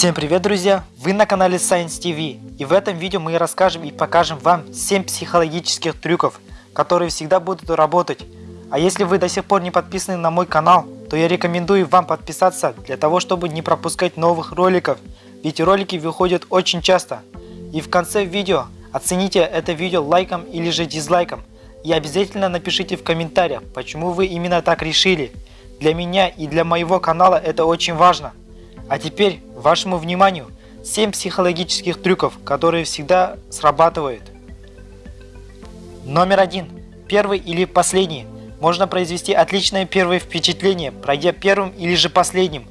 Всем привет, друзья! Вы на канале Science TV, и в этом видео мы расскажем и покажем вам 7 психологических трюков, которые всегда будут работать. А если вы до сих пор не подписаны на мой канал, то я рекомендую вам подписаться, для того, чтобы не пропускать новых роликов, ведь ролики выходят очень часто. И в конце видео оцените это видео лайком или же дизлайком, и обязательно напишите в комментариях, почему вы именно так решили. Для меня и для моего канала это очень важно. А теперь вашему вниманию 7 психологических трюков, которые всегда срабатывают. Номер один. Первый или последний. Можно произвести отличное первое впечатление, пройдя первым или же последним.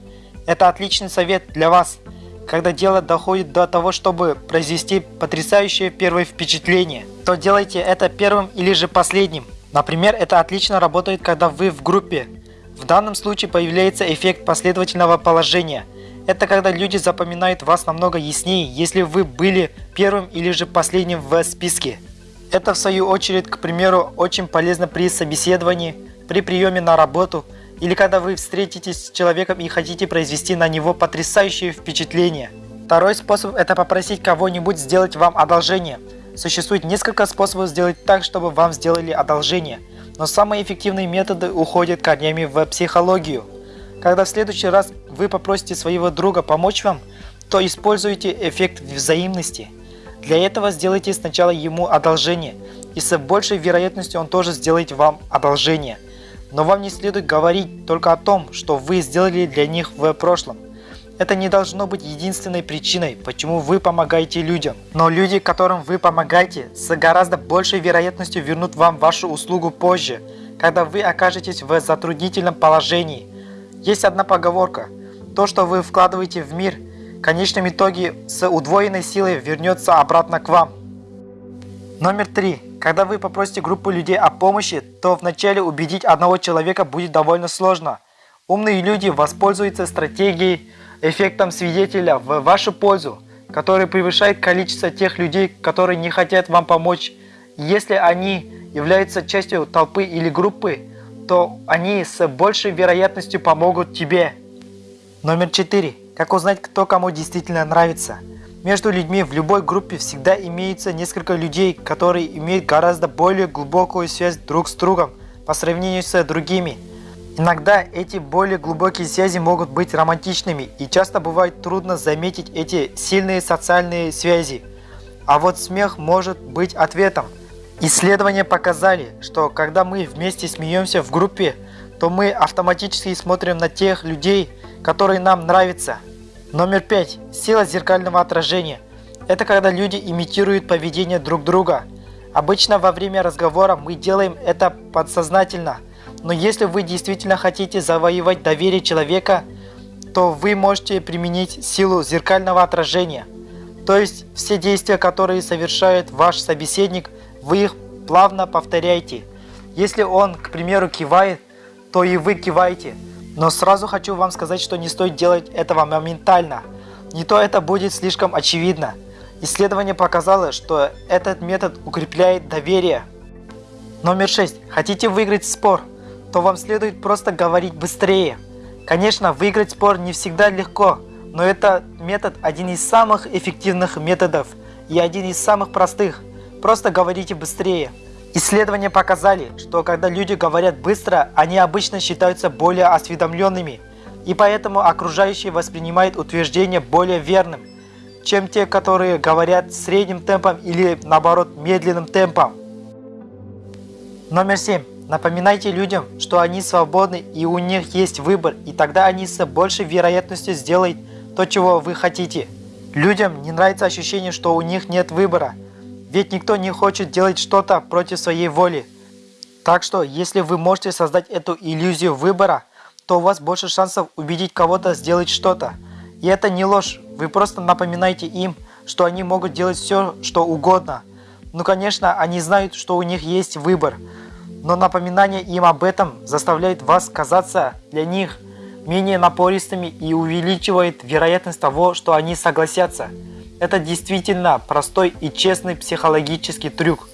Это отличный совет для вас, когда дело доходит до того, чтобы произвести потрясающее первое впечатление. То делайте это первым или же последним. Например, это отлично работает, когда вы в группе. В данном случае появляется эффект последовательного положения. Это когда люди запоминают вас намного яснее, если вы были первым или же последним в списке. Это в свою очередь, к примеру, очень полезно при собеседовании, при приеме на работу или когда вы встретитесь с человеком и хотите произвести на него потрясающее впечатление. Второй способ – это попросить кого-нибудь сделать вам одолжение. Существует несколько способов сделать так, чтобы вам сделали одолжение – но самые эффективные методы уходят корнями в психологию. Когда в следующий раз вы попросите своего друга помочь вам, то используйте эффект взаимности. Для этого сделайте сначала ему одолжение, и с большей вероятностью он тоже сделает вам одолжение. Но вам не следует говорить только о том, что вы сделали для них в прошлом. Это не должно быть единственной причиной, почему вы помогаете людям. Но люди, которым вы помогаете, с гораздо большей вероятностью вернут вам вашу услугу позже, когда вы окажетесь в затруднительном положении. Есть одна поговорка. То, что вы вкладываете в мир, в конечном итоге с удвоенной силой вернется обратно к вам. Номер три. Когда вы попросите группу людей о помощи, то вначале убедить одного человека будет довольно сложно. Умные люди воспользуются стратегией эффектом свидетеля в вашу пользу, который превышает количество тех людей, которые не хотят вам помочь. Если они являются частью толпы или группы, то они с большей вероятностью помогут тебе. Номер 4. Как узнать, кто кому действительно нравится? Между людьми в любой группе всегда имеется несколько людей, которые имеют гораздо более глубокую связь друг с другом по сравнению с другими. Иногда эти более глубокие связи могут быть романтичными и часто бывает трудно заметить эти сильные социальные связи. А вот смех может быть ответом. Исследования показали, что когда мы вместе смеемся в группе, то мы автоматически смотрим на тех людей, которые нам нравятся. Номер пять. Сила зеркального отражения. Это когда люди имитируют поведение друг друга. Обычно во время разговора мы делаем это подсознательно – но если вы действительно хотите завоевать доверие человека, то вы можете применить силу зеркального отражения. То есть все действия, которые совершает ваш собеседник, вы их плавно повторяете. Если он, к примеру, кивает, то и вы киваете. Но сразу хочу вам сказать, что не стоит делать этого моментально. Не то это будет слишком очевидно. Исследование показало, что этот метод укрепляет доверие. Номер 6. Хотите выиграть спор? то вам следует просто говорить быстрее. Конечно, выиграть спор не всегда легко, но это метод один из самых эффективных методов и один из самых простых. Просто говорите быстрее. Исследования показали, что когда люди говорят быстро, они обычно считаются более осведомленными, и поэтому окружающие воспринимают утверждение более верным, чем те, которые говорят средним темпом или наоборот медленным темпом. Номер 7. Напоминайте людям, что они свободны и у них есть выбор, и тогда они с большей вероятностью сделают то, чего вы хотите. Людям не нравится ощущение, что у них нет выбора, ведь никто не хочет делать что-то против своей воли. Так что, если вы можете создать эту иллюзию выбора, то у вас больше шансов убедить кого-то сделать что-то. И это не ложь, вы просто напоминаете им, что они могут делать все, что угодно. Ну конечно, они знают, что у них есть выбор, но напоминание им об этом заставляет вас казаться для них менее напористыми и увеличивает вероятность того, что они согласятся. Это действительно простой и честный психологический трюк.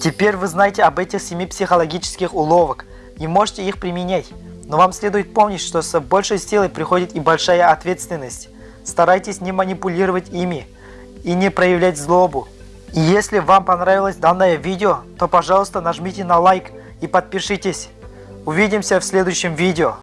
Теперь вы знаете об этих семи психологических уловок и можете их применять. Но вам следует помнить, что с большей силой приходит и большая ответственность. старайтесь не манипулировать ими и не проявлять злобу. И если вам понравилось данное видео, то пожалуйста нажмите на лайк и подпишитесь. Увидимся в следующем видео.